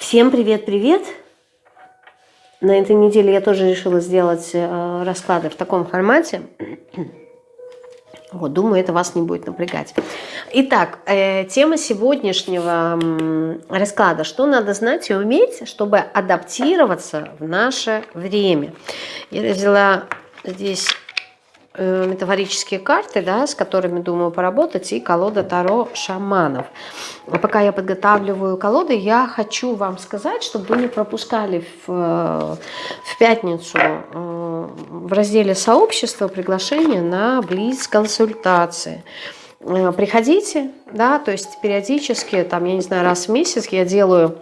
Всем привет-привет! На этой неделе я тоже решила сделать э, расклады в таком формате. Вот, думаю, это вас не будет напрягать. Итак, э, тема сегодняшнего э, расклада. Что надо знать и уметь, чтобы адаптироваться в наше время. Я взяла здесь метафорические карты, да, с которыми думаю поработать, и колода Таро шаманов. А пока я подготавливаю колоды, я хочу вам сказать, чтобы вы не пропускали в, э, в пятницу э, в разделе сообщества приглашение на близ-консультации. Приходите, да, то есть периодически, там, я не знаю, раз в месяц я делаю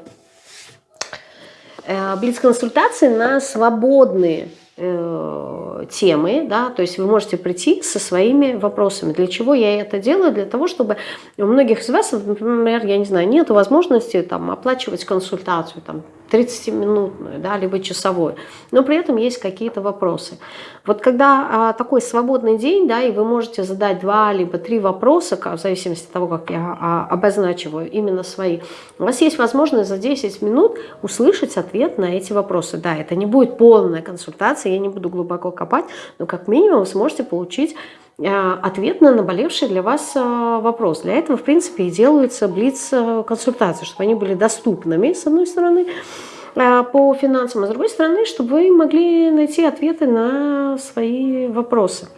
блиц-консультации на свободные Э, темы, да, то есть вы можете прийти со своими вопросами. Для чего я это делаю? Для того, чтобы у многих из вас, например, я не знаю, нет возможности там оплачивать консультацию, там 30-минутную, да, либо часовую, но при этом есть какие-то вопросы. Вот когда а, такой свободный день, да, и вы можете задать два либо три вопроса, в зависимости от того, как я а, обозначиваю именно свои, у вас есть возможность за 10 минут услышать ответ на эти вопросы. Да, это не будет полная консультация, я не буду глубоко копать, но как минимум сможете получить а, ответ на наболевший для вас а, вопрос. Для этого, в принципе, и делаются блиц-консультации, чтобы они были доступными, с одной стороны, по финансам, а с другой стороны, чтобы вы могли найти ответы на свои вопросы.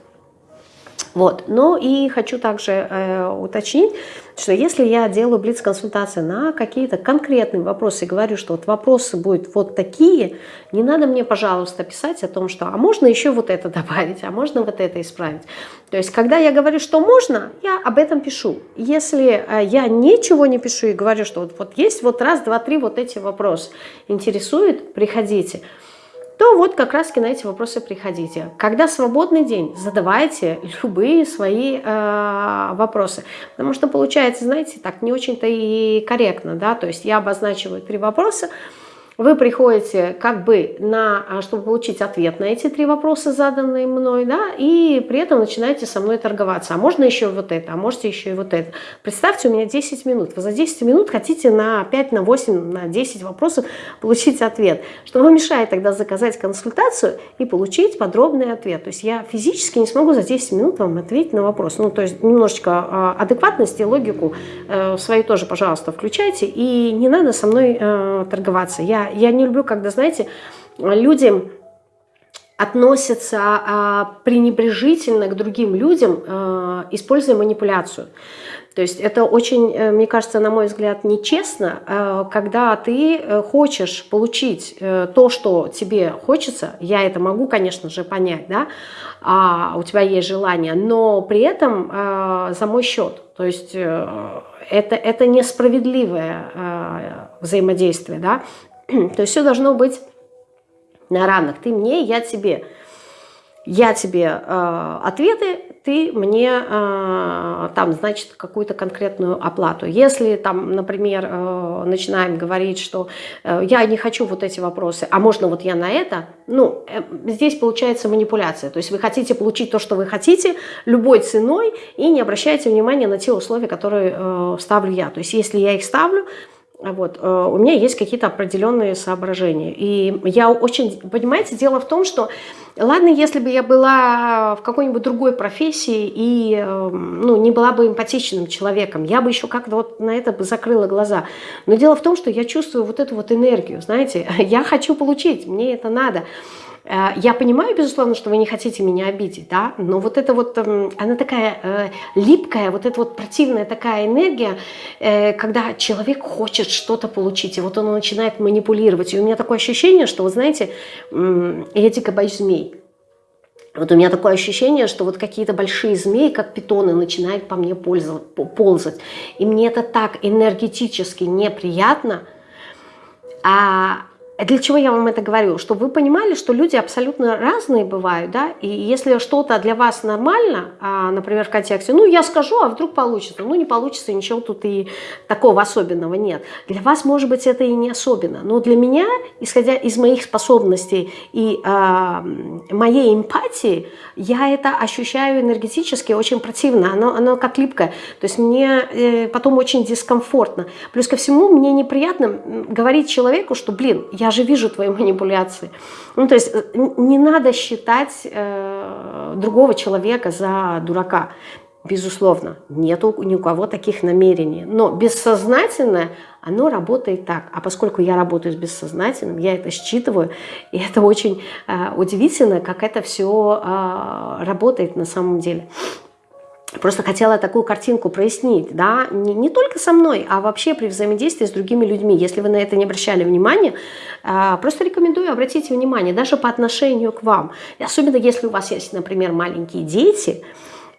Вот. Ну и хочу также э, уточнить, что если я делаю блиц-консультации на какие-то конкретные вопросы говорю, что вот вопросы будут вот такие, не надо мне, пожалуйста, писать о том, что а можно еще вот это добавить, а можно вот это исправить. То есть, когда я говорю, что можно, я об этом пишу. Если э, я ничего не пишу и говорю, что вот, вот есть вот раз, два, три вот эти вопросы, интересует, приходите то вот как раз на эти вопросы приходите. Когда свободный день, задавайте любые свои э, вопросы. Потому что получается, знаете, так не очень-то и корректно. да, То есть я обозначиваю три вопроса, вы приходите как бы на, а, чтобы получить ответ на эти три вопроса, заданные мной, да, и при этом начинаете со мной торговаться. А можно еще вот это, а можете еще и вот это. Представьте, у меня 10 минут. Вы за 10 минут хотите на 5, на 8, на 10 вопросов получить ответ. Что вам мешает тогда заказать консультацию и получить подробный ответ? То есть я физически не смогу за 10 минут вам ответить на вопрос. Ну, то есть немножечко а, адекватности, логику э, свою тоже, пожалуйста, включайте. И не надо со мной э, торговаться. Я я не люблю, когда, знаете, люди относятся а, пренебрежительно к другим людям, а, используя манипуляцию. То есть это очень, э, мне кажется, на мой взгляд, нечестно, а, когда ты э, хочешь получить э, то, что тебе хочется, я это могу, конечно же, понять, да, а у тебя есть желание, но при этом за мой счет. То есть это, это несправедливое взаимодействие, да, То есть все должно быть на равных. Ты мне, я тебе. Я тебе э, ответы, ты мне э, там, значит, какую-то конкретную оплату. Если там, например, э, начинаем говорить, что э, я не хочу вот эти вопросы, а можно вот я на это, ну, э, здесь получается манипуляция. То есть вы хотите получить то, что вы хотите, любой ценой, и не обращайте внимания на те условия, которые э, ставлю я. То есть если я их ставлю, вот, э, у меня есть какие-то определенные соображения. И я очень, понимаете, дело в том, что, ладно, если бы я была в какой-нибудь другой профессии и эм, ну, не была бы эмпатичным человеком, я бы еще как-то вот на это бы закрыла глаза. Но дело в том, что я чувствую вот эту вот энергию, знаете, я хочу получить, мне это надо. Э, я понимаю, безусловно, что вы не хотите меня обидеть, да, но вот это вот, эм, она такая э, липкая, вот эта вот противная такая энергия, э, когда человек хочет что-то получить, и вот он начинает манипулировать. И у меня такое ощущение, что, вы знаете, я дико боюсь змей. Вот у меня такое ощущение, что вот какие-то большие змеи, как питоны, начинают по мне ползать. И мне это так энергетически неприятно. А для чего я вам это говорю? Чтобы вы понимали, что люди абсолютно разные бывают, да, и если что-то для вас нормально, а, например, в контексте, ну, я скажу, а вдруг получится, ну, не получится, ничего тут и такого особенного нет. Для вас, может быть, это и не особенно, но для меня, исходя из моих способностей и а, моей эмпатии, я это ощущаю энергетически очень противно, оно, оно как липкое, то есть мне э, потом очень дискомфортно. Плюс ко всему, мне неприятно говорить человеку, что, блин, я же вижу твои манипуляции. Ну, то есть э, не надо считать э, другого человека за дурака. Безусловно, нету ни у кого таких намерений. Но бессознательное, оно работает так. А поскольку я работаю с бессознательным, я это считываю, и это очень э, удивительно, как это все э, работает на самом деле. Просто хотела такую картинку прояснить, да, не, не только со мной, а вообще при взаимодействии с другими людьми. Если вы на это не обращали внимания, а, просто рекомендую обратить внимание, даже по отношению к вам. И особенно если у вас есть, например, маленькие дети,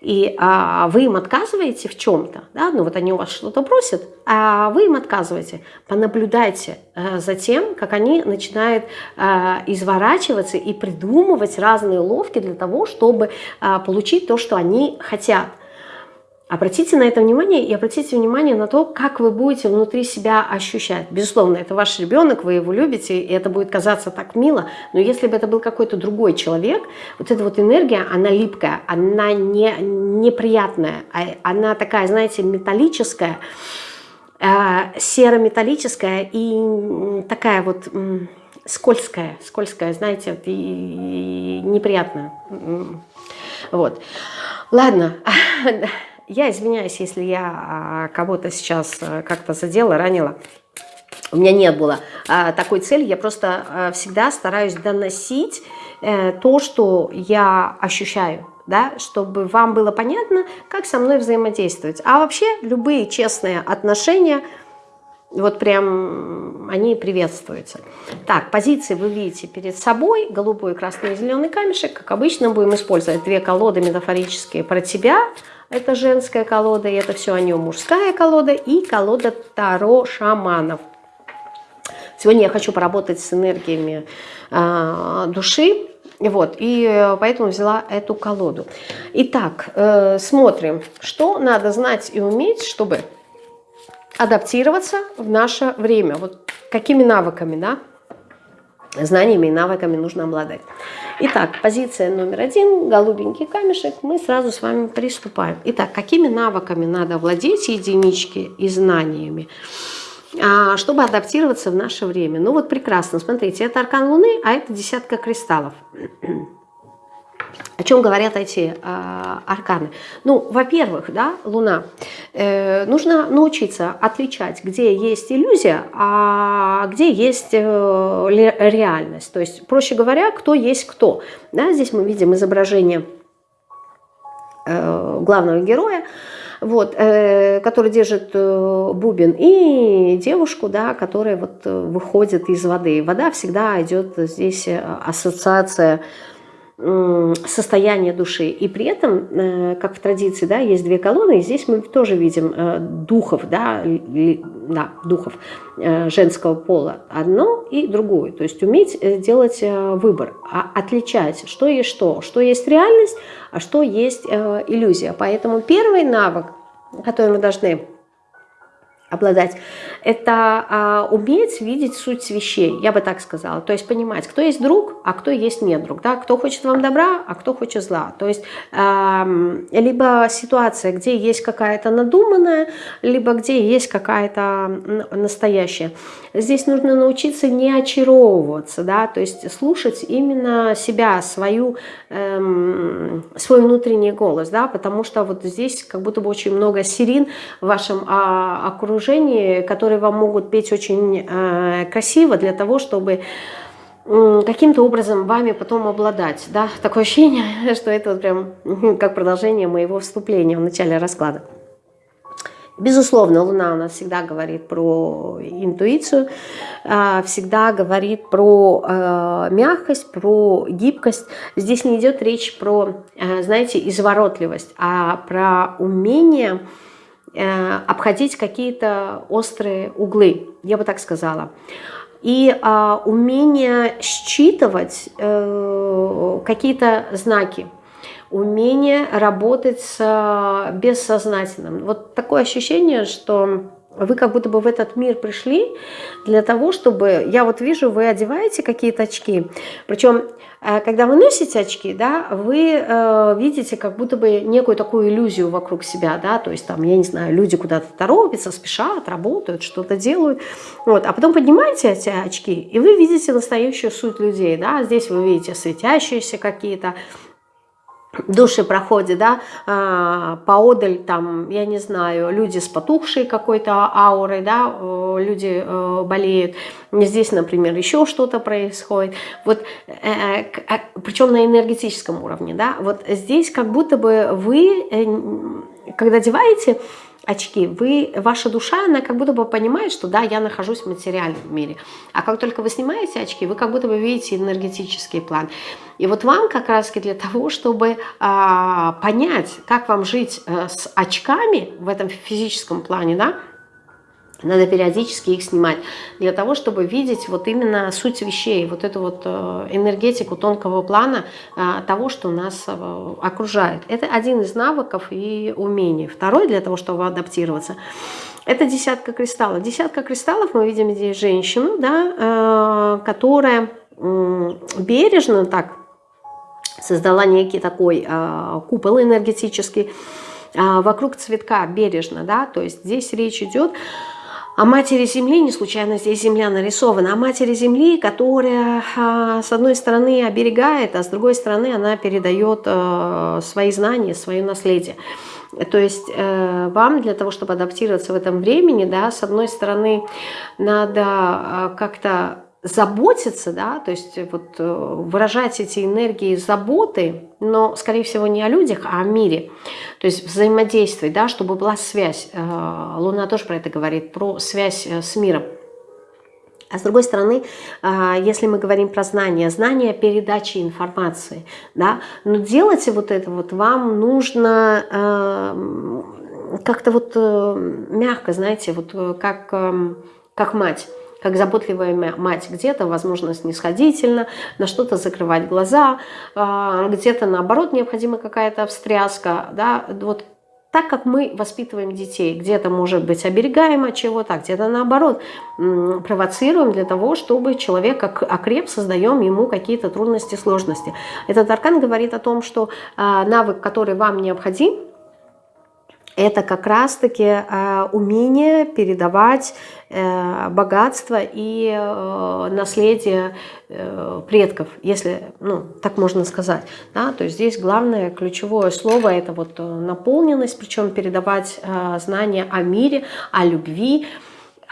и а, вы им отказываете в чем-то, да, ну вот они у вас что-то просят, а вы им отказываете, понаблюдайте а, за тем, как они начинают а, изворачиваться и придумывать разные ловки для того, чтобы а, получить то, что они хотят. Обратите на это внимание и обратите внимание на то, как вы будете внутри себя ощущать. Безусловно, это ваш ребенок, вы его любите, и это будет казаться так мило, но если бы это был какой-то другой человек, вот эта вот энергия, она липкая, она не, неприятная, а она такая, знаете, металлическая, э, серо-металлическая и такая вот скользкая, скользкая, знаете, и, и неприятная. Вот. Ладно. Я извиняюсь, если я а, кого-то сейчас э, как-то задела, ранила. У меня не было а, такой цели, я просто а, всегда стараюсь доносить э, то, что я ощущаю, да, чтобы вам было понятно, как со мной взаимодействовать. А вообще любые честные отношения, вот прям они приветствуются. Так, позиции вы видите перед собой, голубой, красный и зеленый камешек. Как обычно будем использовать две колоды метафорические про тебя – это женская колода, и это все о нем мужская колода, и колода Таро шаманов. Сегодня я хочу поработать с энергиями э, души, вот, и поэтому взяла эту колоду. Итак, э, смотрим, что надо знать и уметь, чтобы адаптироваться в наше время. Вот какими навыками, да, знаниями и навыками нужно обладать. Итак, позиция номер один, голубенький камешек, мы сразу с вами приступаем. Итак, какими навыками надо владеть единички и знаниями, а, чтобы адаптироваться в наше время? Ну вот прекрасно, смотрите, это аркан Луны, а это десятка кристаллов. О чем говорят эти э, арканы? Ну, во-первых, да, Луна, э, нужно научиться отличать, где есть иллюзия, а где есть э, реальность. То есть, проще говоря, кто есть кто. Да, здесь мы видим изображение э, главного героя, вот, э, который держит э, бубен, и девушку, да, которая вот э, выходит из воды. Вода всегда идет здесь э, ассоциация состояние души. И при этом, э, как в традиции, да, есть две колонны, и здесь мы тоже видим э, духов, да, да, духов э, женского пола, одно и другое. То есть уметь делать выбор, а отличать, что есть что, что есть реальность, а что есть иллюзия. Поэтому первый навык, который мы должны обладать, это а, уметь видеть суть вещей, я бы так сказала. То есть понимать, кто есть друг, а кто есть не друг, да? кто хочет вам добра, а кто хочет зла. То есть а, либо ситуация, где есть какая-то надуманная, либо где есть какая-то настоящая. Здесь нужно научиться не очаровываться, да? то есть слушать именно себя, свою, эм, свой внутренний голос, да? потому что вот здесь как будто бы очень много сирин в вашем а, окружении, окружении, которые вам могут петь очень э, красиво для того, чтобы каким-то образом вами потом обладать. Да? Такое ощущение, что это вот прям как продолжение моего вступления в начале расклада. Безусловно, Луна у нас всегда говорит про интуицию, э, всегда говорит про э, мягкость, про гибкость. Здесь не идет речь про, э, знаете, изворотливость, а про умение обходить какие-то острые углы, я бы так сказала. и а, умение считывать э, какие-то знаки, умение работать с а, бессознательным. Вот такое ощущение, что вы как будто бы в этот мир пришли для того, чтобы... Я вот вижу, вы одеваете какие-то очки. Причем, э, когда вы носите очки, да, вы э, видите как будто бы некую такую иллюзию вокруг себя, да, то есть там, я не знаю, люди куда-то торопятся, спешат, работают, что-то делают. Вот. А потом поднимаете эти очки, и вы видите настоящую суть людей, да. Здесь вы видите светящиеся какие-то души проходят, да, а, поодаль, там, я не знаю, люди с потухшей какой-то аурой, да, люди э, болеют, здесь, например, еще что-то происходит, вот, э, э, причем на энергетическом уровне, да, вот здесь как будто бы вы, когда одеваете очки, вы, ваша душа, она как будто бы понимает, что да, я нахожусь в материальном мире. А как только вы снимаете очки, вы как будто бы видите энергетический план. И вот вам как раз для того, чтобы а, понять, как вам жить а, с очками в этом физическом плане, да, надо периодически их снимать, для того, чтобы видеть вот именно суть вещей, вот эту вот э, энергетику тонкого плана э, того, что нас э, окружает. Это один из навыков и умений. Второй, для того, чтобы адаптироваться, это десятка кристаллов. Десятка кристаллов, мы видим здесь женщину, да, которая бережно так создала некий такой купол энергетический, вокруг цветка бережно, да, то есть здесь речь идет матери Земли, не случайно здесь Земля нарисована, о матери Земли, которая а, с одной стороны оберегает, а с другой стороны она передает э, свои знания, свое наследие. То есть э, вам для того, чтобы адаптироваться в этом времени, да, с одной стороны надо э, как-то заботиться, да, то есть вот выражать эти энергии заботы, но, скорее всего, не о людях, а о мире. То есть взаимодействовать, да, чтобы была связь. Э, Луна тоже про это говорит, про связь э, с миром. А с другой стороны, э, если мы говорим про знания, знания передачи информации, да, но делать вот это вот вам нужно как-то вот мягко, знаете, вот как, как мать как заботливая мать, где-то, возможно, снисходительно, на что-то закрывать глаза, а, где-то, наоборот, необходима какая-то встряска, да, вот так как мы воспитываем детей, где-то, может быть, оберегаем от чего-то, где-то, наоборот, провоцируем для того, чтобы человек окреп, создаем ему какие-то трудности, сложности. Этот аркан говорит о том, что а, навык, который вам необходим, это как раз-таки э, умение передавать э, богатство и э, наследие э, предков, если, ну, так можно сказать. Да? То есть здесь главное ключевое слово – это вот наполненность, причем передавать э, знания о мире, о любви,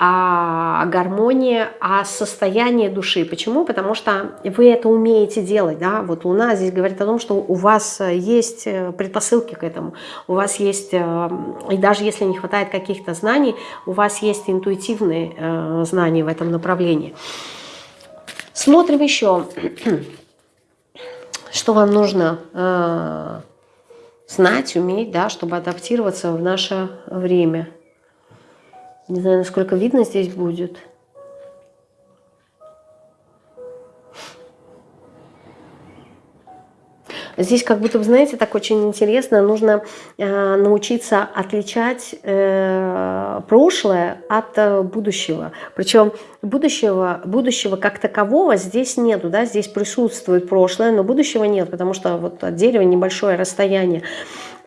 о гармонии, о состоянии души. Почему? Потому что вы это умеете делать. Да? Вот Луна здесь говорит о том, что у вас есть э, предпосылки к этому. У вас есть, э, и даже если не хватает каких-то знаний, у вас есть интуитивные э, знания в этом направлении. Смотрим еще, что вам нужно знать, уметь, да, чтобы адаптироваться в наше время. Не знаю, насколько видно здесь будет. Здесь как будто, знаете, так очень интересно, нужно э, научиться отличать э, прошлое от э, будущего. Причем будущего, будущего как такового здесь нету, да, здесь присутствует прошлое, но будущего нет, потому что вот от дерева небольшое расстояние.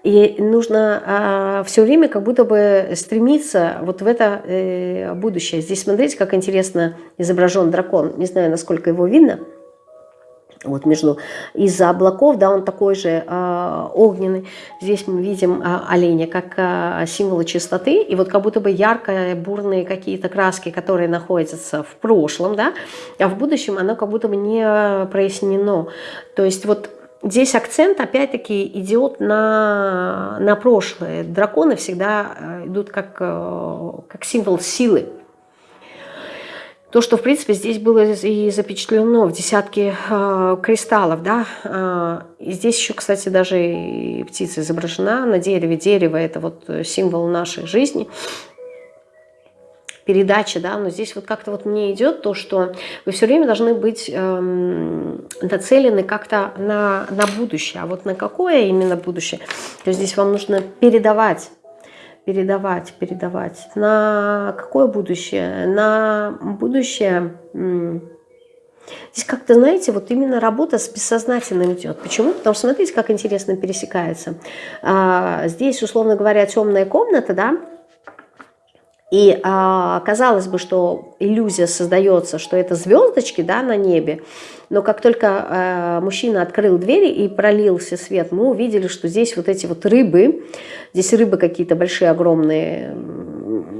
И нужно а, все время как будто бы стремиться вот в это э, будущее. Здесь смотрите, как интересно изображен дракон. Не знаю, насколько его видно. Вот между из-за облаков, да, он такой же э, огненный. Здесь мы видим э, оленя как э, символы чистоты. И вот как будто бы яркие, бурные какие-то краски, которые находятся в прошлом, да, а в будущем оно как будто бы не прояснено. То есть вот Здесь акцент опять-таки идет на, на прошлое. Драконы всегда э, идут как, э, как символ силы. То, что, в принципе, здесь было и запечатлено в десятке э, кристаллов, да, э, и здесь еще, кстати, даже и птица изображена на дереве. Дерево – это вот символ нашей жизни. Передачи, да, но здесь вот как-то вот мне идет то, что вы все время должны быть эм, нацелены как-то на, на будущее. А вот на какое именно будущее? То есть здесь вам нужно передавать передавать, передавать. На какое будущее? На будущее... Здесь как-то, знаете, вот именно работа с бессознательным идет. Почему? Потому что смотрите, как интересно пересекается. А, здесь, условно говоря, темная комната, да, и а, казалось бы, что иллюзия создается, что это звездочки да, на небе, но как только а, мужчина открыл двери и пролился свет, мы увидели, что здесь вот эти вот рыбы, здесь рыбы какие-то большие, огромные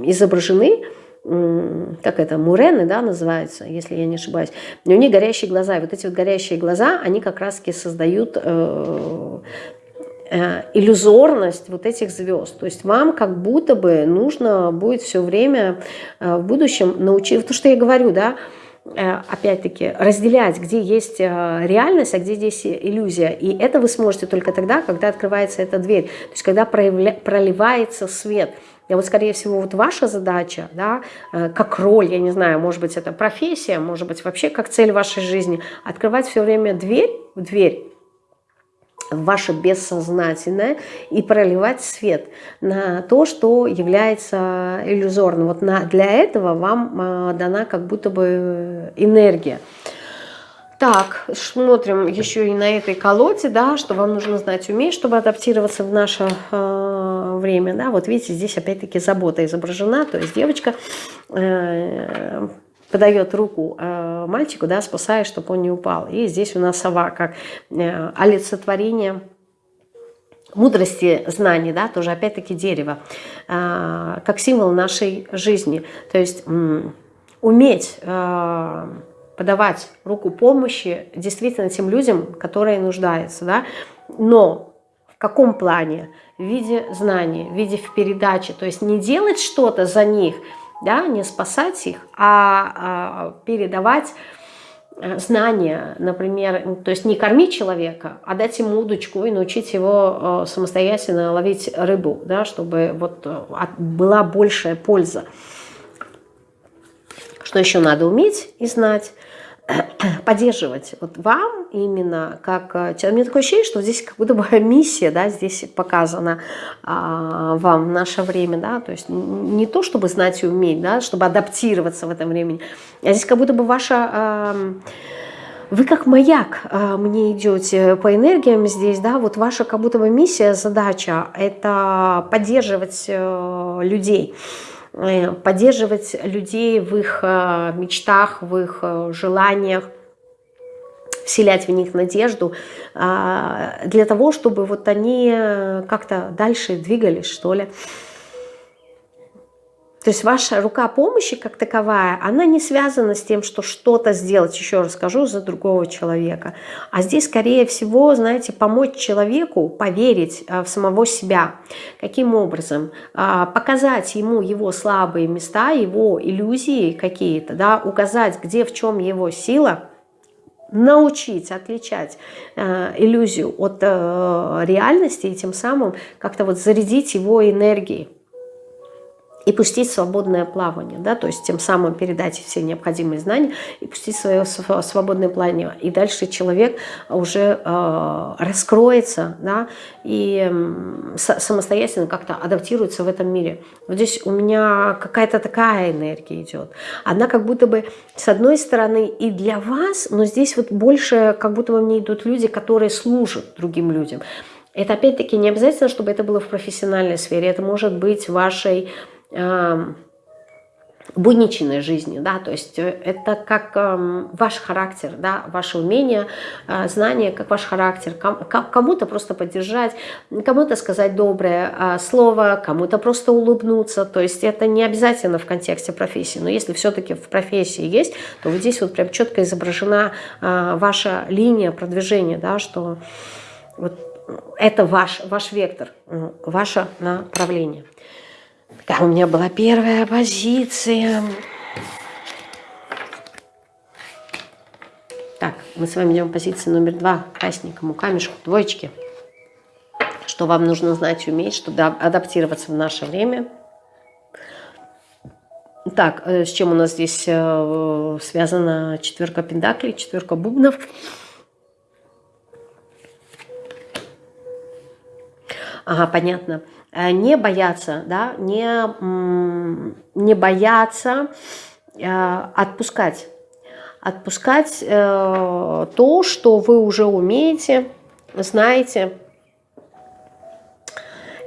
изображены, как это, мурены, да, называется, если я не ошибаюсь. у них горящие глаза. И вот эти вот горящие глаза, они как раз-таки создают Э, иллюзорность вот этих звезд. То есть вам как будто бы нужно будет все время э, в будущем научиться, то, что я говорю, да, э, опять-таки, разделять, где есть реальность, а где здесь иллюзия. И это вы сможете только тогда, когда открывается эта дверь, то есть когда проявля... проливается свет. И вот, скорее всего, вот ваша задача, да, как роль, я не знаю, может быть, это профессия, может быть, вообще как цель вашей жизни, открывать все время дверь в дверь, ваше бессознательное и проливать свет на то, что является иллюзорным. Вот на, для этого вам э, дана как будто бы энергия. Так, смотрим еще и на этой колоде, да, что вам нужно знать, уметь, чтобы адаптироваться в наше э, время. Да. Вот видите, здесь опять-таки забота изображена, то есть девочка э, подает руку э, мальчику, да, спасая, чтобы он не упал. И здесь у нас сова как э, олицетворение мудрости знаний, да, тоже опять-таки дерево, э, как символ нашей жизни. То есть уметь э, подавать руку помощи действительно тем людям, которые нуждаются, да, но в каком плане? В виде знаний, в виде в передаче, то есть не делать что-то за них – да, не спасать их, а, а передавать э, знания, например, то есть не кормить человека, а дать ему удочку и научить его э, самостоятельно ловить рыбу, да, чтобы вот э, была большая польза. Что еще надо уметь и знать? поддерживать вот вам именно как э, у меня такое ощущение, что здесь как будто бы миссия, да, здесь показана а, вам в наше время, да, то есть не то, чтобы знать и уметь, да, чтобы адаптироваться в этом времени, а здесь как будто бы ваша... А, вы как маяк а, мне идете по энергиям здесь, да, вот ваша как будто бы миссия, задача – это поддерживать э, людей, Э, поддерживать людей в их э, мечтах, в их э, желаниях, вселять в них надежду, для того, чтобы вот они как-то дальше двигались, что ли. То есть ваша рука помощи как таковая, она не связана с тем, что что-то сделать, еще раз скажу, за другого человека. А здесь, скорее всего, знаете, помочь человеку поверить а, в самого себя. Каким образом? А, показать ему его слабые места, его иллюзии какие-то, да, указать, где, в чем его сила, научить отличать э, иллюзию от э, реальности и тем самым как-то вот зарядить его энергией и пустить свободное плавание, да, то есть тем самым передать все необходимые знания и пустить свое свободное плавание. И дальше человек уже э, раскроется, да, и э, самостоятельно как-то адаптируется в этом мире. Вот здесь у меня какая-то такая энергия идет. Она как будто бы с одной стороны и для вас, но здесь вот больше как будто бы мне идут люди, которые служат другим людям. Это опять-таки не обязательно, чтобы это было в профессиональной сфере, это может быть вашей будничной жизни, да, то есть э, это как э, ваш характер, да, ваше умение, э, знание, как ваш характер, кому-то просто поддержать, кому-то сказать доброе э, слово, кому-то просто улыбнуться, то есть это не обязательно в контексте профессии, но если все-таки в профессии есть, то вот здесь вот прям четко изображена э, ваша линия продвижения, да, что вот это ваш, ваш вектор, ваше направление. Такая у меня была первая позиция. Так, мы с вами идем позиции номер два. Красненькому камешку, двоечки. Что вам нужно знать, уметь, чтобы адаптироваться в наше время. Так, с чем у нас здесь связана четверка пентаклей, четверка бубнов? Ага, понятно. Не бояться, да, не, не бояться отпускать отпускать э, то, что вы уже умеете, знаете,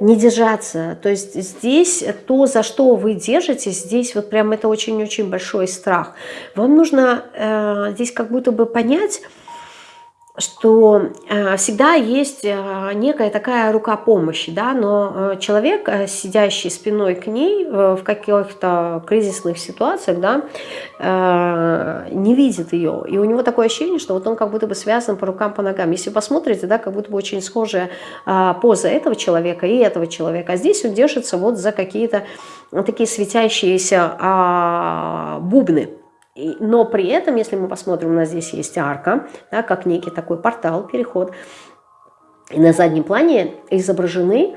не держаться. То есть здесь то, за что вы держитесь, здесь вот прям это очень-очень большой страх. Вам нужно э, здесь как будто бы понять, что э, всегда есть э, некая такая рука помощи, да, но э, человек, сидящий спиной к ней в каких-то кризисных ситуациях, да, не видит ее. И у него такое ощущение, что вот он как будто бы связан по рукам, по ногам. Если посмотрите, да, как будто бы очень схожая поза этого человека и этого человека. А здесь он держится вот за какие-то такие светящиеся а, бубны но при этом, если мы посмотрим, у нас здесь есть арка, да, как некий такой портал, переход. И на заднем плане изображены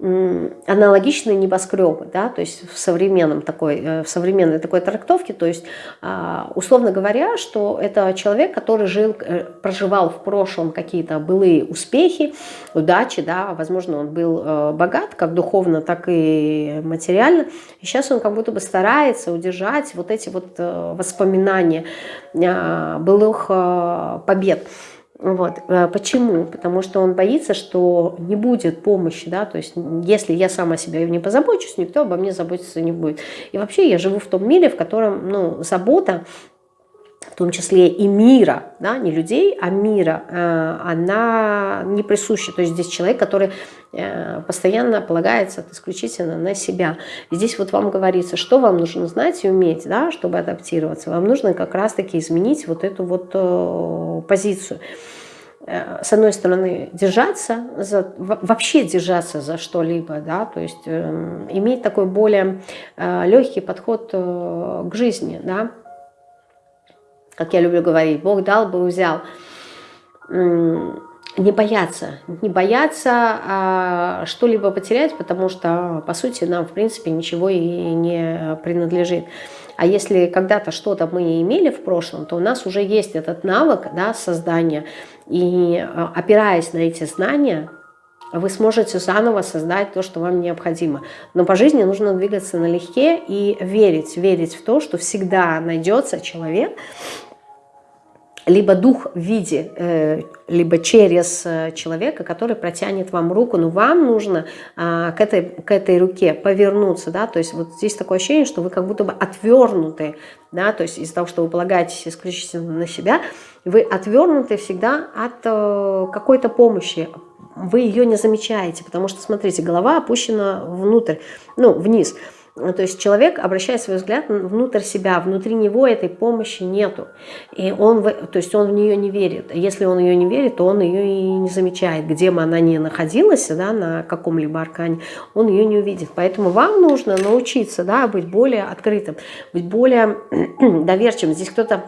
аналогичные небоскребы, да, то есть в, современном такой, э, в современной такой трактовке, то есть а, условно говоря, что это человек, который жил, э, проживал в прошлом какие-то былые успехи, удачи, да, возможно, он был э, богат как духовно, так и материально, и сейчас он как будто бы старается удержать вот эти вот воспоминания а, былых побед. Вот. Э, почему? Потому что он боится, что не будет помощи, да, то есть если я сама себя не позабочусь, никто обо мне заботиться не будет. И вообще я живу в том мире, в котором, ну, забота в том числе и мира, да, не людей, а мира, э, она не присуща. То есть здесь человек, который э, постоянно полагается исключительно на себя. Здесь вот вам говорится, что вам нужно знать и уметь, да, чтобы адаптироваться. Вам нужно как раз-таки изменить вот эту вот э, позицию с одной стороны, держаться, за, вообще держаться за что-либо, да, то есть э, иметь такой более э, легкий подход э, к жизни, да, как я люблю говорить, Бог дал бы взял. Не бояться, не бояться а, что-либо потерять, потому что, по сути, нам, в принципе, ничего и не принадлежит. А если когда-то что-то мы имели в прошлом, то у нас уже есть этот навык да, создания. И а, опираясь на эти знания, вы сможете заново создать то, что вам необходимо. Но по жизни нужно двигаться налегке и верить, верить в то, что всегда найдется человек, либо дух в виде, э, либо через э, человека, который протянет вам руку, но вам нужно а, к этой, к этой руке повернуться, да, то есть вот здесь такое ощущение, что вы как будто бы отвернуты, да, то есть из-за того, что вы полагаетесь исключительно на себя, вы отвернуты всегда от э, какой-то помощи, вы ее не замечаете, потому что, смотрите, голова опущена внутрь, ну, вниз, ну, то есть человек обращает свой взгляд внутрь себя, внутри него этой помощи нету. И он, то есть он в нее не верит. Если он ее не верит, то он ее и не замечает. Где бы она ни находилась, да, на каком-либо аркане, он ее не увидит. Поэтому вам нужно научиться да, быть более открытым, быть более доверчивым. Здесь кто-то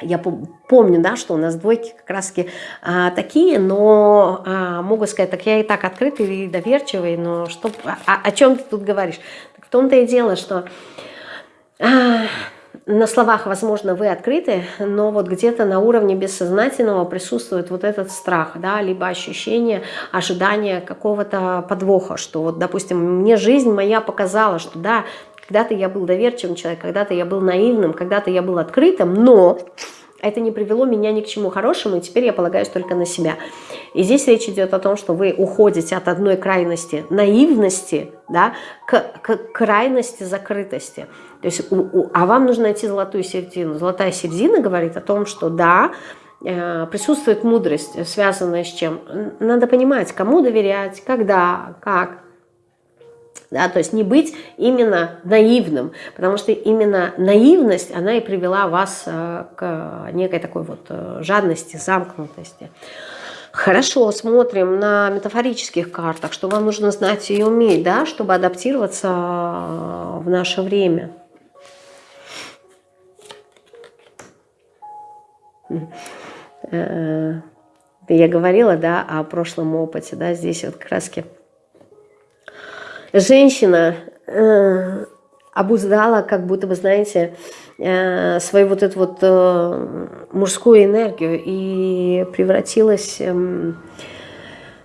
я помню, да, что у нас двойки как раз а, такие, но а, могу сказать, так я и так открытый и доверчивый, но что, а, о чем ты тут говоришь? Том-то и дело, что а, на словах, возможно, вы открыты, но вот где-то на уровне бессознательного присутствует вот этот страх, да, либо ощущение, ожидание какого-то подвоха, что вот, допустим, мне жизнь моя показала, что да, когда-то я был доверчивым человеком, когда-то я был наивным, когда-то я был открытым, но это не привело меня ни к чему хорошему, и теперь я полагаюсь только на себя. И здесь речь идет о том, что вы уходите от одной крайности наивности да, к, к крайности закрытости. То есть, у, у, а вам нужно найти золотую середину. Золотая середина говорит о том, что да, э, присутствует мудрость, связанная с чем? Надо понимать, кому доверять, когда, как, да, то есть не быть именно наивным, потому что именно наивность, она и привела вас э, к некой такой вот э, жадности, замкнутости. Хорошо, смотрим на метафорических картах, что вам нужно знать и уметь, да, чтобы адаптироваться э, в наше время. Я говорила, да, о прошлом опыте, да, здесь вот краски женщина, э, обуздала, как будто бы, знаете, э, свою вот эту вот э, мужскую энергию и превратилась эм,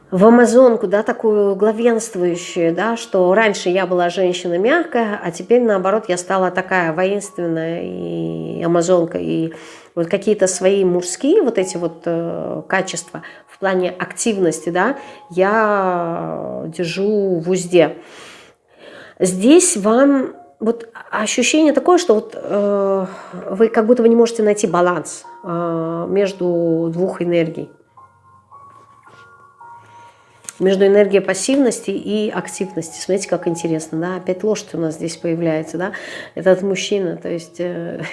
в амазонку, да, такую главенствующую, да, что раньше я была женщина мягкая, а теперь, наоборот, я стала такая воинственная и амазонка, и вот какие-то свои мужские вот эти вот э, качества в плане активности, да, я держу в узде. Здесь вам вот ощущение такое, что вот э, вы как будто вы не можете найти баланс э, между двух энергий. Между энергией пассивности и активности. Смотрите, как интересно, да? Опять лошадь у нас здесь появляется, да? Этот мужчина, то есть... Э,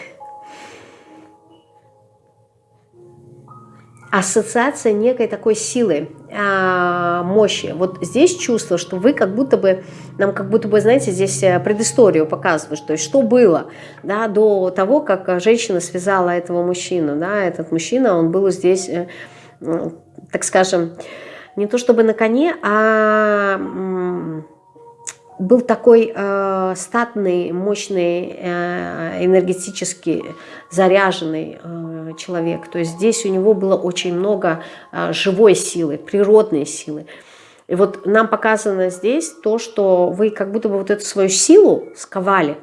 ассоциация некой такой силы, а, мощи. Вот здесь чувство, что вы как будто бы, нам как будто бы, знаете, здесь э, предысторию показывают, то есть что было да, до того, как женщина связала этого мужчину. Да, этот мужчина, он был здесь, э, так скажем, не то чтобы на коне, а был такой э, статный, мощный, э, энергетически заряженный э, человек. То есть здесь у него было очень много э, живой силы, природной силы. И вот нам показано здесь то, что вы как будто бы вот эту свою силу сковали,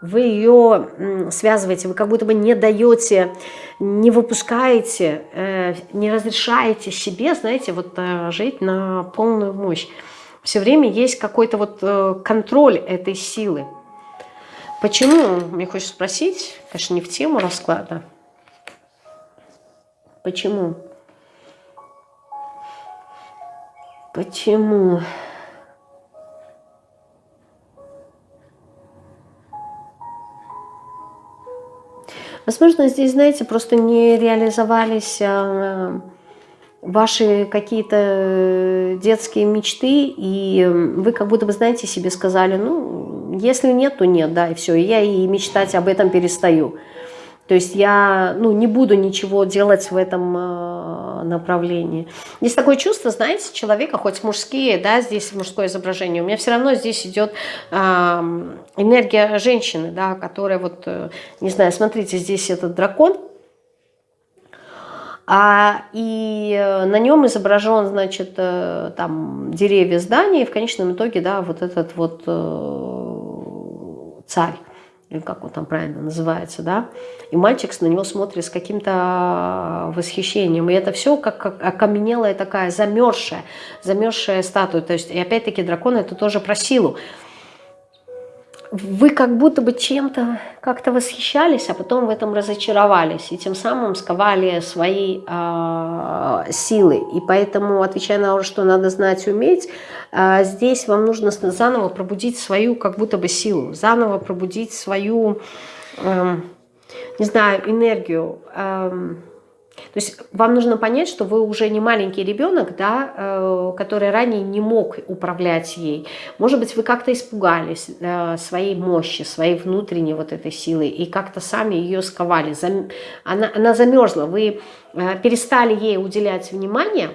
вы ее связываете, вы как будто бы не даете, не выпускаете, э, не разрешаете себе, знаете, вот э, жить на полную мощь все время есть какой-то вот э, контроль этой силы. Почему, мне хочется спросить, конечно, не в тему расклада. Почему? Почему? Возможно, здесь, знаете, просто не реализовались а, ваши какие-то э, детские мечты, и вы как будто бы, знаете, себе сказали, ну, если нет, то нет, да, и все, и я и мечтать об этом перестаю. То есть я ну, не буду ничего делать в этом э, направлении. Есть такое чувство, знаете, человека, хоть мужские, да, здесь мужское изображение, у меня все равно здесь идет э, энергия женщины, да, которая вот, э, не знаю, смотрите, здесь этот дракон, а, и э, на нем изображен, значит, э, там деревья, здания, и в конечном итоге, да, вот этот вот э, царь, или как он там правильно называется, да, и мальчик на него смотрит с каким-то восхищением, и это все как, как окаменелая такая замерзшая, замерзшая статуя, то есть, и опять-таки дракон это тоже про силу, вы как будто бы чем-то как-то восхищались, а потом в этом разочаровались, и тем самым сковали свои э, силы. И поэтому, отвечая на то, что надо знать уметь, э, здесь вам нужно заново пробудить свою как будто бы силу, заново пробудить свою, э, не знаю, энергию, э, то есть вам нужно понять, что вы уже не маленький ребенок, да, э, который ранее не мог управлять ей. Может быть, вы как-то испугались э, своей мощи, своей внутренней вот этой силы и как-то сами ее сковали. Она, она замерзла, вы э, перестали ей уделять внимание,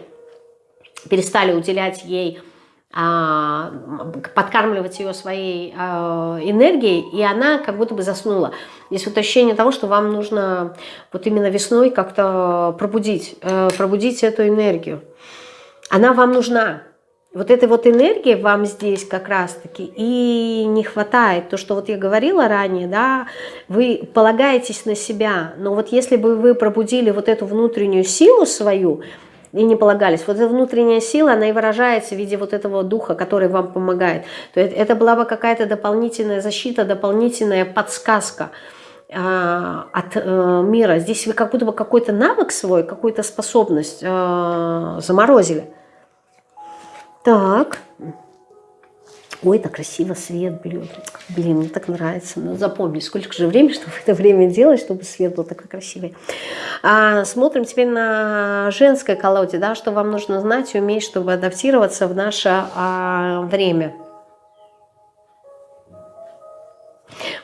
перестали уделять ей а, подкармливать ее своей а, энергией, и она как будто бы заснула. Есть вот ощущение того, что вам нужно вот именно весной как-то пробудить, э, пробудить эту энергию. Она вам нужна. Вот этой вот энергии вам здесь как раз-таки и не хватает. То, что вот я говорила ранее, да, вы полагаетесь на себя, но вот если бы вы пробудили вот эту внутреннюю силу свою, и не полагались. Вот эта внутренняя сила, она и выражается в виде вот этого духа, который вам помогает. То есть это была бы какая-то дополнительная защита, дополнительная подсказка э, от э, мира. Здесь вы как будто бы какой-то навык свой, какую-то способность э, заморозили. Так. Ой, так красиво свет блин. Блин, мне так нравится. Ну, запомни, сколько же времени, чтобы это время делать, чтобы свет был такой красивый. А, смотрим теперь на женской колоде, да, что вам нужно знать и уметь, чтобы адаптироваться в наше а, время.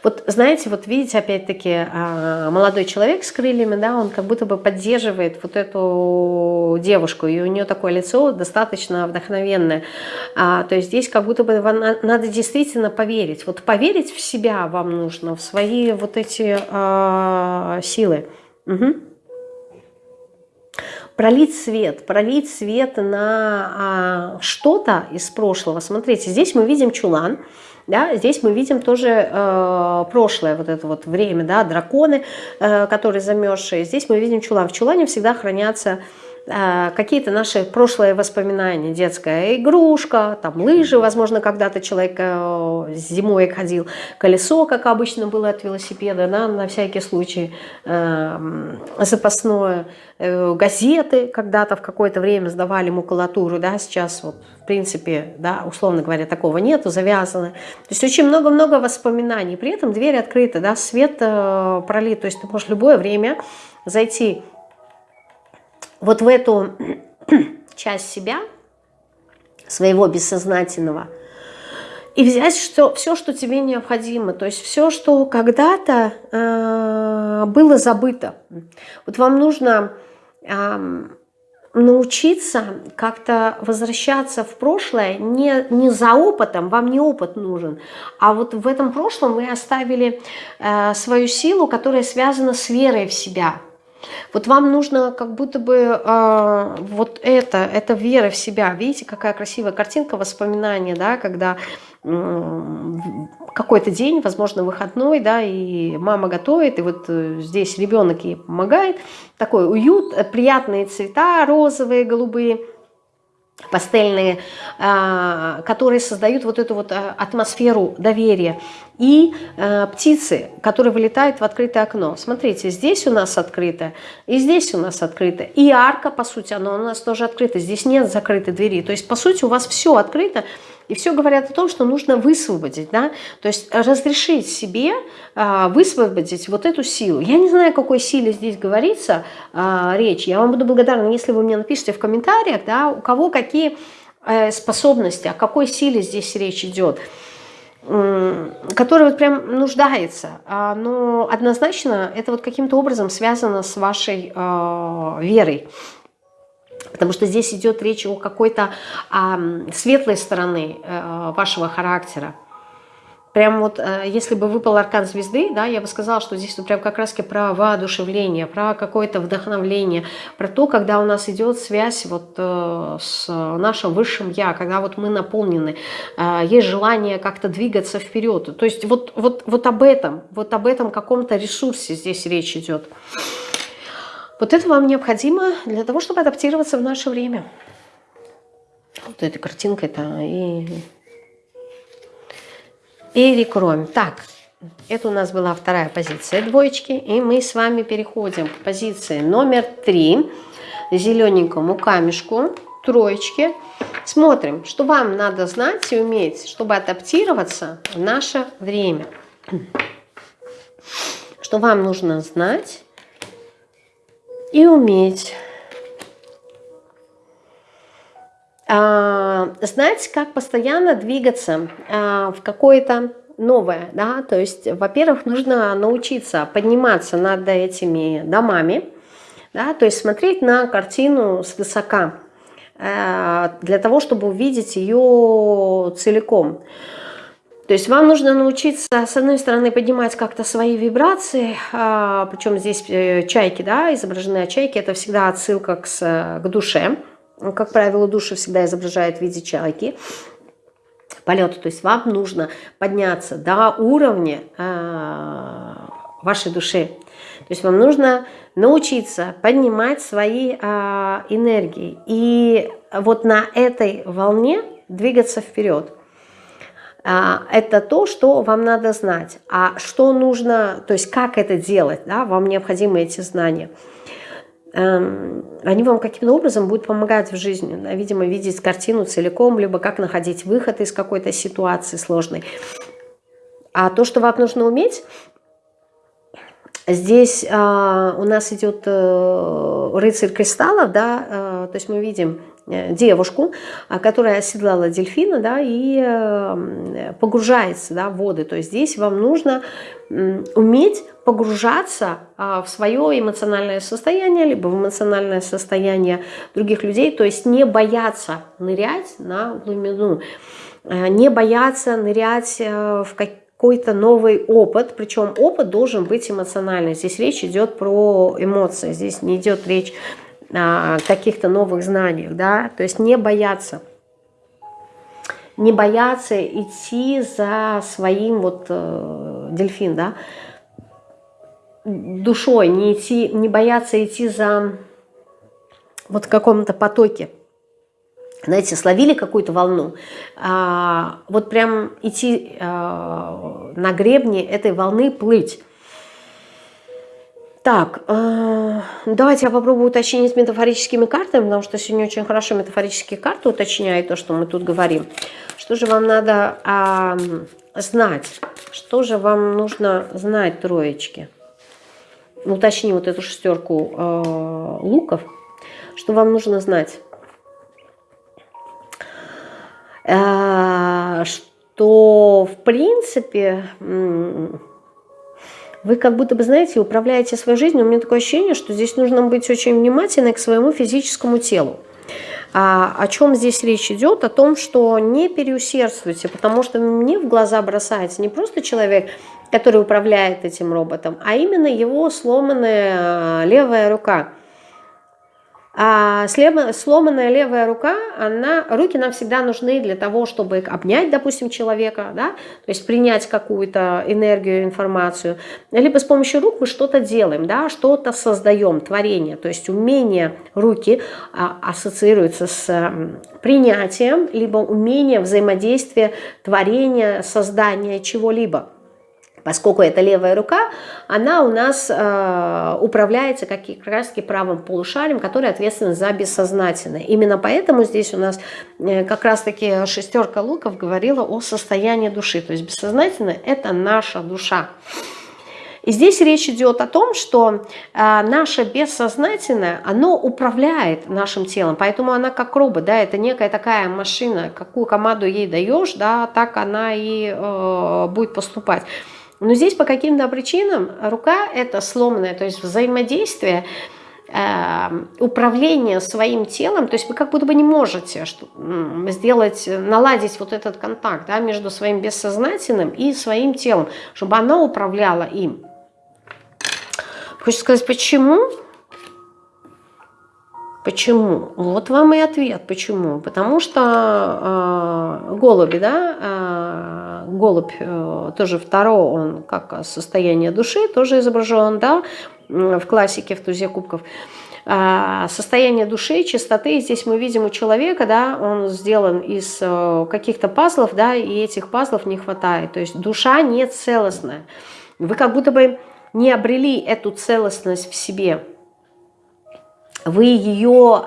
Вот знаете, вот видите, опять-таки, а, молодой человек с крыльями, да, он как будто бы поддерживает вот эту девушку, и у нее такое лицо достаточно вдохновенное. А, то есть здесь как будто бы надо действительно поверить. Вот поверить в себя вам нужно, в свои вот эти а, силы. Угу пролить свет, пролить свет на а, что-то из прошлого. Смотрите, здесь мы видим чулан, да, здесь мы видим тоже э, прошлое, вот это вот время, да, драконы, э, которые замерзшие. Здесь мы видим чулан. В чулане всегда хранятся какие-то наши прошлые воспоминания, детская игрушка, там лыжи, возможно, когда-то человек э, зимой ходил, колесо, как обычно было от велосипеда, да, на всякий случай э, запасное, э, газеты когда-то в какое-то время сдавали макулатуру, да, сейчас вот в принципе, да, условно говоря, такого нету, завязано. То есть очень много-много воспоминаний, при этом дверь открыта, да, свет э, пролит, то есть ты можешь любое время зайти вот в эту часть себя, своего бессознательного, и взять что, все, что тебе необходимо, то есть все, что когда-то э, было забыто. Вот вам нужно э, научиться как-то возвращаться в прошлое не, не за опытом, вам не опыт нужен, а вот в этом прошлом вы оставили э, свою силу, которая связана с верой в себя. Вот вам нужно как будто бы э, вот это, это вера в себя. Видите, какая красивая картинка, воспоминания, да, когда какой-то день, возможно, выходной, да, и мама готовит, и вот э, здесь ребенок ей помогает. Такой уют, э, приятные цвета, розовые, голубые, пастельные, а, которые создают вот эту вот а, атмосферу доверия. И э, птицы, которые вылетают в открытое окно. Смотрите, здесь у нас открыто, и здесь у нас открыто. И арка, по сути, она у нас тоже открыта. Здесь нет закрытой двери. То есть, по сути, у вас все открыто, и все говорят о том, что нужно высвободить, да, то есть разрешить себе а, высвободить вот эту силу. Я не знаю, о какой силе здесь говорится а, речь. Я вам буду благодарна, если вы мне напишите в комментариях, да, у кого какие э, способности, о какой силе здесь речь идет который вот прям нуждается, а, но однозначно это вот каким-то образом связано с вашей верой. Потому что здесь идет речь о какой-то светлой стороны э, вашего характера. Прям вот, э, если бы выпал аркан звезды, да, я бы сказала, что здесь вот прям как раз про воодушевление, про какое-то вдохновление, про то, когда у нас идет связь вот э, с нашим высшим Я, когда вот мы наполнены, э, есть желание как-то двигаться вперед. То есть вот, вот, вот об этом, вот об этом каком-то ресурсе здесь речь идет. Вот это вам необходимо для того, чтобы адаптироваться в наше время. Вот эта картинка-то и... Перекроем. Так, это у нас была вторая позиция двоечки. И мы с вами переходим к позиции номер три. Зелененькому камешку, троечки. Смотрим, что вам надо знать и уметь, чтобы адаптироваться в наше время. Что вам нужно знать и уметь а, знать, как постоянно двигаться а, в какое-то новое, да, то есть, во-первых, нужно научиться подниматься над этими домами, да, то есть смотреть на картину с высока, а, для того, чтобы увидеть ее целиком. То есть вам нужно научиться, с одной стороны, поднимать как-то свои вибрации, а, причем здесь э, чайки, да, изображены а чайки, это всегда отсылка к, к душе. Как правило, душу всегда изображает в виде чайки полета. То есть вам нужно подняться до уровня э, вашей души. То есть вам нужно научиться поднимать свои э, энергии. И вот на этой волне двигаться вперед. А, это то, что вам надо знать. А что нужно, то есть как это делать, да, вам необходимы эти знания. Эм, они вам каким-то образом будут помогать в жизни. Да, видимо, видеть картину целиком, либо как находить выход из какой-то ситуации сложной. А то, что вам нужно уметь, здесь э, у нас идет э, рыцарь кристаллов, да, э, то есть мы видим девушку, а, которая оседлала дельфина, да, и э, погружается, да, в воды. То есть здесь вам нужно уметь погружаться а, в свое эмоциональное состояние, либо в эмоциональное состояние других людей, то есть не бояться нырять на глубину, э, не бояться нырять в какой-то новый опыт, причем опыт должен быть эмоциональный. Здесь речь идет про эмоции, здесь не идет речь каких-то новых знаниях, да, то есть не бояться. Не бояться идти за своим вот э, дельфин, да, душой, не, идти, не бояться идти за вот каком-то потоке. Знаете, словили какую-то волну, а, вот прям идти а, на гребне этой волны, плыть. Так, э, давайте я попробую уточнить с метафорическими картами, потому что сегодня очень хорошо метафорические карты уточняют то, что мы тут говорим. Что же вам надо э, знать? Что же вам нужно знать, троечки? Уточни вот эту шестерку э, луков. Что вам нужно знать? Э, что, в принципе вы как будто бы, знаете, управляете своей жизнью. У меня такое ощущение, что здесь нужно быть очень внимательной к своему физическому телу. А, о чем здесь речь идет? О том, что не переусердствуйте, потому что мне в глаза бросается не просто человек, который управляет этим роботом, а именно его сломанная левая рука – а сломанная левая рука, она, руки нам всегда нужны для того, чтобы обнять, допустим, человека, да, то есть принять какую-то энергию, информацию. Либо с помощью рук мы что-то делаем, да, что-то создаем, творение. То есть умение руки а, ассоциируется с принятием, либо умение взаимодействия, творения, создания чего-либо. Поскольку это левая рука, она у нас э, управляется как, раз таки правым полушарием, который ответственен за бессознательное. Именно поэтому здесь у нас э, как раз таки шестерка луков говорила о состоянии души. То есть бессознательное – это наша душа. И здесь речь идет о том, что э, наше бессознательное, оно управляет нашим телом, поэтому она как робот, да, это некая такая машина, какую команду ей даешь, да, так она и э, будет поступать. Но здесь по каким-то причинам рука это сломанная, то есть взаимодействие, э, управление своим телом, то есть вы как будто бы не можете сделать, наладить вот этот контакт да, между своим бессознательным и своим телом, чтобы оно управляло им. Хочется сказать, почему? Почему? Вот вам и ответ, почему. Потому что э, голуби, да, э, голубь э, тоже второго, он как состояние души, тоже изображен, да, в классике, в тузе кубков. Э, состояние души, чистоты, здесь мы видим у человека, да, он сделан из э, каких-то пазлов, да, и этих пазлов не хватает. То есть душа не целостная. Вы как будто бы не обрели эту целостность в себе вы ее,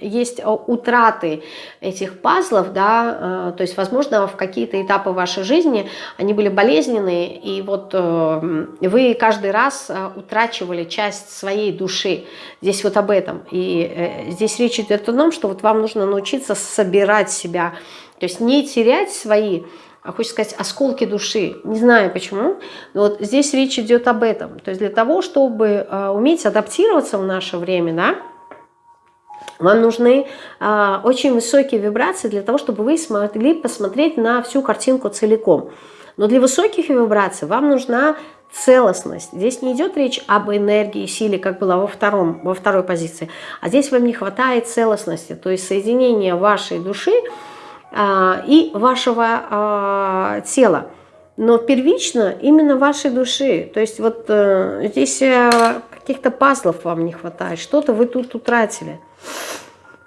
есть утраты этих пазлов, да, э, то есть, возможно, в какие-то этапы вашей жизни они были болезненные, и вот э, вы каждый раз э, утрачивали часть своей души. Здесь вот об этом. И здесь речь идет о том, что вот вам нужно научиться собирать себя, то есть не терять свои а хочется сказать, осколки души. Не знаю почему, но вот здесь речь идет об этом. То есть для того, чтобы э, уметь адаптироваться в наше время, да, вам нужны э, очень высокие вибрации для того, чтобы вы смогли посмотреть на всю картинку целиком. Но для высоких вибраций вам нужна целостность. Здесь не идет речь об энергии, силе, как было во, втором, во второй позиции, а здесь вам не хватает целостности, то есть соединения вашей души а, и вашего а, тела. Но первично именно вашей души. То есть вот э, здесь э, каких-то пазлов вам не хватает, что-то вы тут утратили.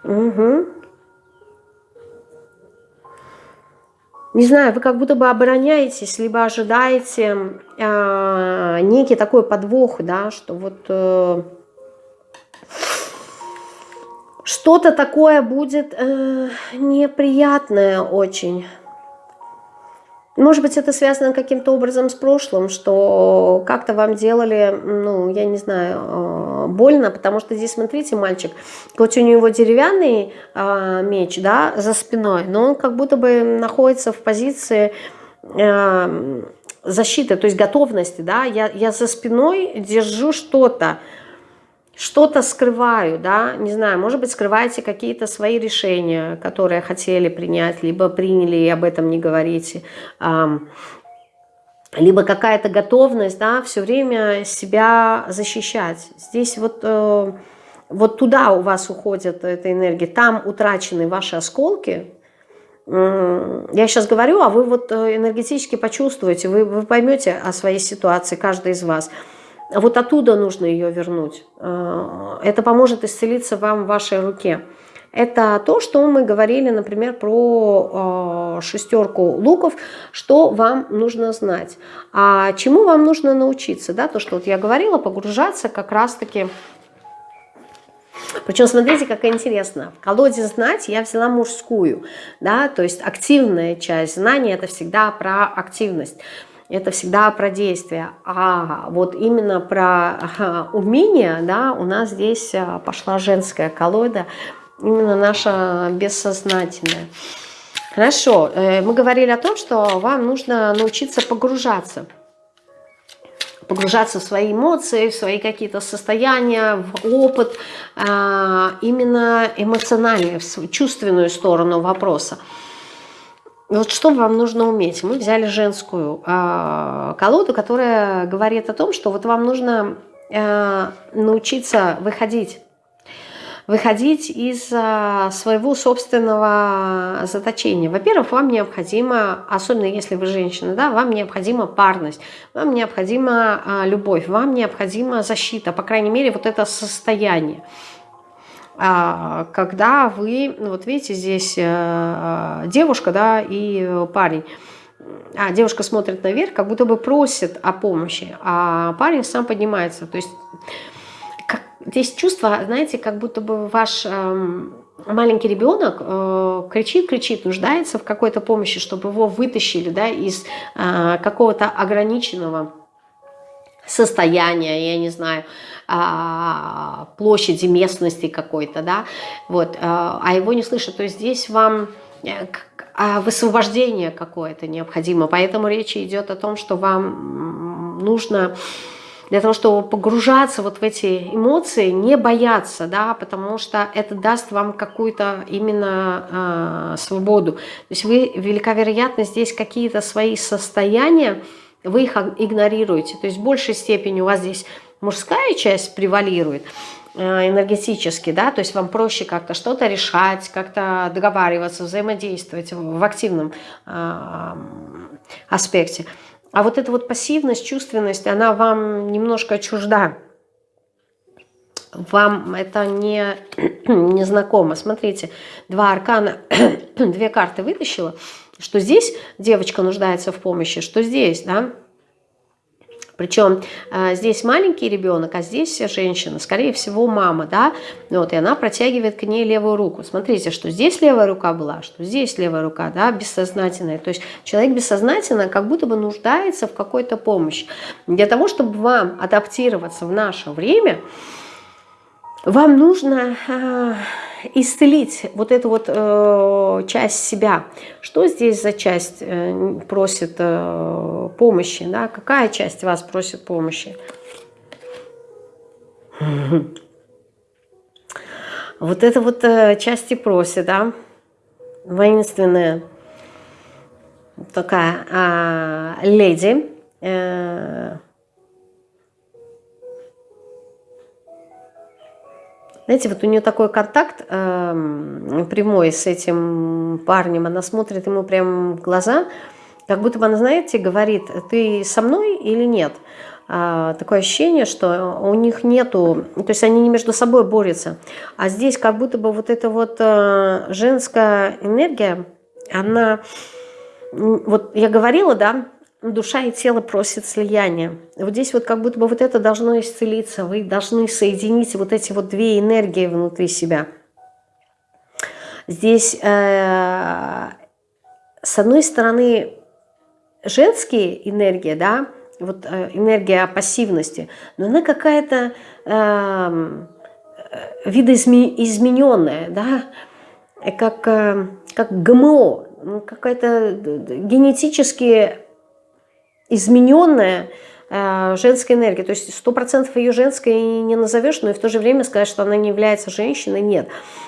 Угу. Не знаю, вы как будто бы обороняетесь, либо ожидаете э, некий такой подвох, да, что вот... Э, что-то такое будет э, неприятное очень. Может быть, это связано каким-то образом с прошлым, что как-то вам делали, ну, я не знаю, э, больно, потому что здесь, смотрите, мальчик, хоть у него деревянный э, меч, да, за спиной, но он как будто бы находится в позиции э, защиты, то есть готовности, да, я, я за спиной держу что-то, что-то скрываю, да, не знаю, может быть, скрываете какие-то свои решения, которые хотели принять, либо приняли и об этом не говорите, либо какая-то готовность, да, все время себя защищать. Здесь вот, э, вот туда у вас уходит эта энергия, там утрачены ваши осколки, я сейчас говорю, а вы вот э, энергетически почувствуете, вы, вы поймете о своей ситуации, каждый из вас – вот оттуда нужно ее вернуть. Э, это поможет исцелиться вам в вашей руке. Это то, что мы говорили, например, про э, шестерку луков, что вам нужно знать. А чему вам нужно научиться? Да? То, что вот я говорила, погружаться как раз-таки... Причем, смотрите, как интересно. В колоде «Знать» я взяла мужскую. Да? То есть активная часть знания – это всегда про активность это всегда про действие. А вот именно про умение, да, у нас здесь а, пошла женская колода, именно наша бессознательная. Хорошо, э, мы говорили о том, что вам нужно научиться погружаться. Погружаться в свои эмоции, в свои какие-то состояния, в опыт, а, именно эмоциональный, в чувственную сторону вопроса. Вот что вам нужно уметь? Мы взяли женскую э, колоду, которая говорит о том, что вот вам нужно э, научиться выходить. Выходить из э, своего собственного заточения. Во-первых, вам необходимо, особенно если вы женщина, да, вам необходима парность, вам необходима э, любовь, вам необходима защита, по крайней мере, вот это состояние. А, когда вы, ну вот видите, здесь э, девушка, да, и парень, а девушка смотрит наверх, как будто бы просит о помощи, а парень сам поднимается. То есть как, здесь чувство, знаете, как будто бы ваш э, маленький ребенок э, кричит, кричит, нуждается в какой-то помощи, чтобы его вытащили да, из э, какого-то ограниченного состояния, я не знаю, а, площади, местности какой-то, да, вот, а, а его не слышат, то есть здесь вам э, а, высвобождение какое-то необходимо, поэтому речь идет о том, что вам нужно для того, чтобы погружаться вот в эти эмоции, не бояться, да, потому что это даст вам какую-то именно э, свободу. То есть вы, велика вероятность, здесь какие-то свои состояния, вы их игнорируете. То есть в большей степени у вас здесь мужская часть превалирует э, энергетически, да, то есть вам проще как-то что-то решать, как-то договариваться, взаимодействовать в активном э, аспекте. А вот эта вот пассивность, чувственность, она вам немножко чужда. Вам это не, не знакомо. Смотрите, два аркана, две карты вытащила, что здесь девочка нуждается в помощи, что здесь, да, причем э, здесь маленький ребенок, а здесь женщина, скорее всего, мама, да, вот, и она протягивает к ней левую руку. Смотрите, что здесь левая рука была, что здесь левая рука, да, бессознательная. То есть человек бессознательно как будто бы нуждается в какой-то помощи. Для того, чтобы вам адаптироваться в наше время, вам нужно э, исцелить вот эту вот э, часть себя. Что здесь за часть э, просит э, помощи? Да? Какая часть вас просит помощи? Вот это вот э, часть и просит, да? Воинственная такая э, леди. Э, Знаете, вот у нее такой контакт э, прямой с этим парнем, она смотрит ему прямо в глаза, как будто бы она, знаете, говорит, ты со мной или нет? А, такое ощущение, что у них нету, то есть они не между собой борются, а здесь как будто бы вот эта вот э, женская энергия, она, вот я говорила, да, душа и тело просят слияния. Вот здесь вот как будто бы вот это должно исцелиться. Вы должны соединить вот эти вот две энергии внутри себя. Здесь, э, с одной стороны, женские энергии, да, вот э, энергия пассивности, но она какая-то э, видоизмененная, да, как, э, как ГМО, ну, какая-то генетически измененная э, женская энергия. То есть сто процентов ее женской не назовешь, но и в то же время сказать, что она не является женщиной, нет.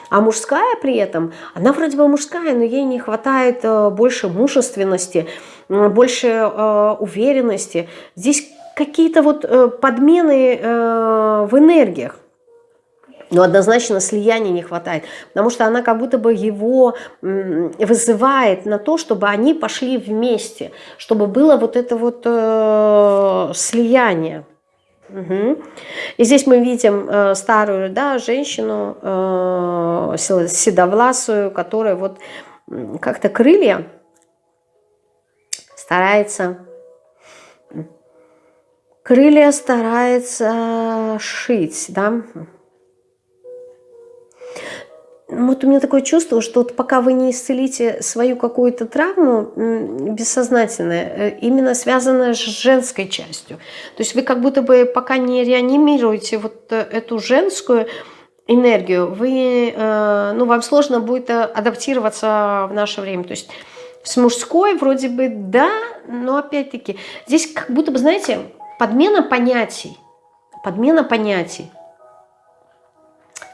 А мужская при этом, она вроде бы мужская, но ей не хватает э, больше мужественности, больше э, уверенности. Здесь какие-то вот подмены в энергиях. Но однозначно слияния не хватает, потому что она как будто бы его вызывает на то, чтобы они пошли вместе, чтобы было вот это вот э, слияние. Угу. И здесь мы видим э, старую да, женщину, э, седовласую, которая вот как-то крылья старается крылья старается шить, да. Вот у меня такое чувство, что вот пока вы не исцелите свою какую-то травму бессознательную, э, именно связанную с женской частью, то есть вы как будто бы пока не реанимируете вот э, эту женскую энергию, вы, э, ну, вам сложно будет адаптироваться в наше время. То есть с мужской вроде бы да, но опять-таки здесь как будто бы, знаете, подмена понятий. Подмена понятий.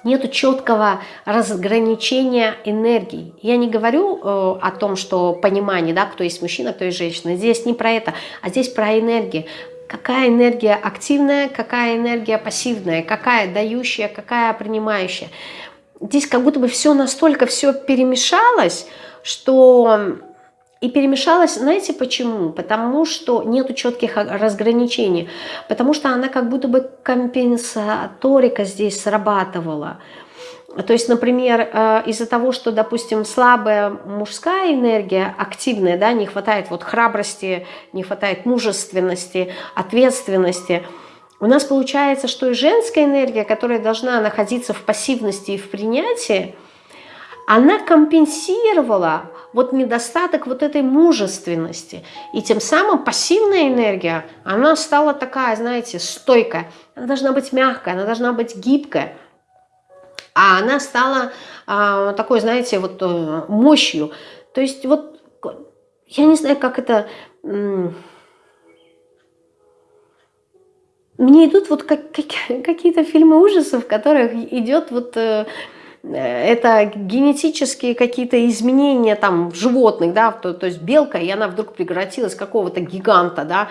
Нету четкого разграничения энергий. Я не говорю э, о том, что понимание, да, кто есть мужчина, кто есть женщина. Здесь не про это, а здесь про энергии. Какая энергия активная, какая энергия пассивная, какая дающая, какая принимающая. Здесь как будто бы все настолько все перемешалось, что и перемешалась, знаете почему? Потому что нету четких разграничений. Потому что она как будто бы компенсаторика здесь срабатывала. То есть, например, э, из-за того, что, допустим, слабая мужская энергия, активная, да, не хватает вот храбрости, не хватает мужественности, ответственности, у нас получается, что и женская энергия, которая должна находиться в пассивности и в принятии, она компенсировала вот недостаток вот этой мужественности. И тем самым пассивная энергия, она стала такая, знаете, стойкая. Она должна быть мягкая, она должна быть гибкая. А она стала а, такой, знаете, вот э, мощью. То есть вот, я не знаю, как это... Мне идут вот как, как, какие-то фильмы ужасов, в которых идет вот э, это генетические какие-то изменения там в животных, да, то, то есть белка, и она вдруг превратилась какого-то гиганта, да,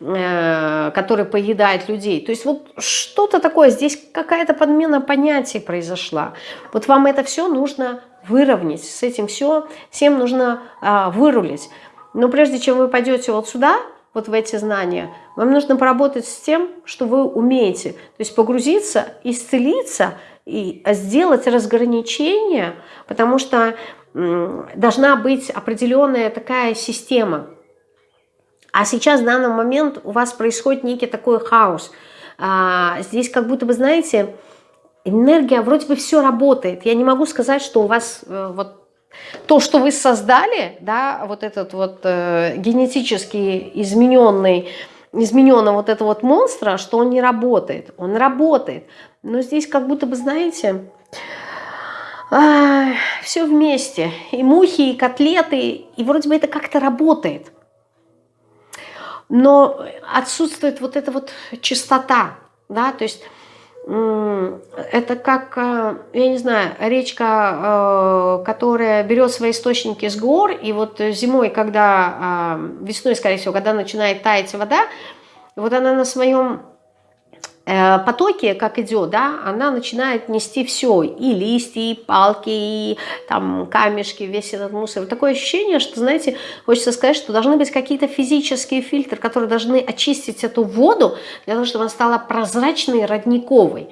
э, который поедает людей. То есть вот что-то такое, здесь какая-то подмена понятий произошла. Вот вам это все нужно выровнять, с этим все, всем нужно а, вырулить. Но прежде чем вы пойдете вот сюда, вот в эти знания, вам нужно поработать с тем, что вы умеете. То есть погрузиться, исцелиться – и сделать разграничение, потому что должна быть определенная такая система. А сейчас в данный момент у вас происходит некий такой хаос. А, здесь как будто бы, знаете, энергия, вроде бы все работает. Я не могу сказать, что у вас э, вот то, что вы создали, да, вот этот вот э, генетически измененный, измененного вот этого вот монстра, что он не работает. Он работает. Но здесь как будто бы, знаете, а, все вместе. И мухи, и котлеты, и вроде бы это как-то работает. Но отсутствует вот эта вот чистота, да, то есть это как, э, я не знаю, речка, э, которая берет свои источники с гор, и вот зимой, когда, э, весной, скорее всего, когда начинает таять вода, вот она на своем потоке, как идет, да, она начинает нести все, и листья, и палки, и там камешки, весь этот мусор. Такое ощущение, что, знаете, хочется сказать, что должны быть какие-то физические фильтры, которые должны очистить эту воду, для того, чтобы она стала прозрачной, родниковой.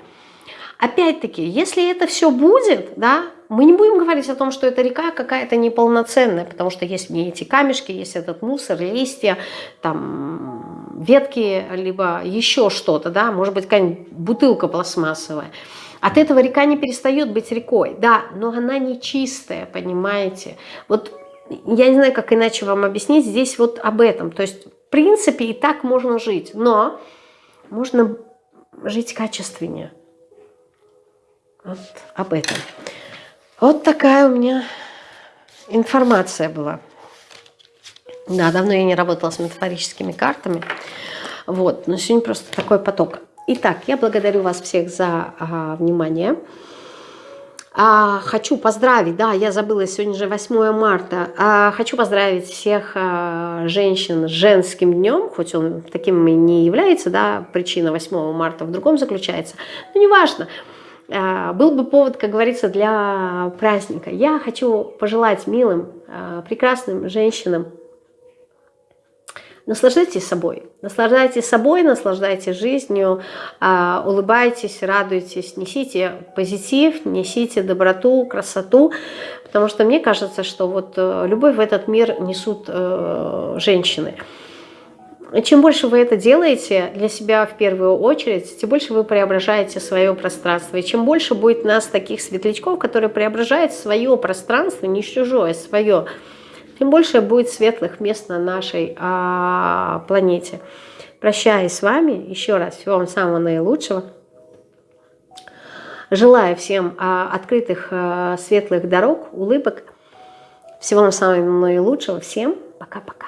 Опять-таки, если это все будет, да, мы не будем говорить о том, что эта река какая-то неполноценная, потому что есть не эти камешки, есть этот мусор, листья, там ветки, либо еще что-то, да, может быть, какая-нибудь бутылка пластмассовая. От этого река не перестает быть рекой, да, но она не чистая, понимаете. Вот я не знаю, как иначе вам объяснить, здесь вот об этом. То есть, в принципе, и так можно жить, но можно жить качественнее. Вот об этом. Вот такая у меня информация была. Да, давно я не работала с метафорическими картами. Вот, но сегодня просто такой поток. Итак, я благодарю вас всех за а, внимание. А, хочу поздравить, да, я забыла, сегодня же 8 марта. А, хочу поздравить всех а, женщин с женским днем, хоть он таким и не является, да, причина 8 марта в другом заключается. Но неважно. А, был бы повод, как говорится, для праздника. Я хочу пожелать милым, а, прекрасным женщинам Наслаждайтесь собой. Наслаждайтесь собой, наслаждайтесь жизнью, а, улыбайтесь, радуйтесь, несите позитив, несите доброту, красоту, потому что мне кажется, что вот э, любовь в этот мир несут э, женщины. Чем больше вы это делаете для себя в первую очередь, тем больше вы преображаете свое пространство. И чем больше будет нас таких светлячков, которые преображают свое пространство, не чужое, свое тем больше будет светлых мест на нашей а, планете. Прощаюсь с вами. Еще раз всего вам самого наилучшего. Желаю всем а, открытых а, светлых дорог, улыбок. Всего вам самого наилучшего. Всем пока-пока.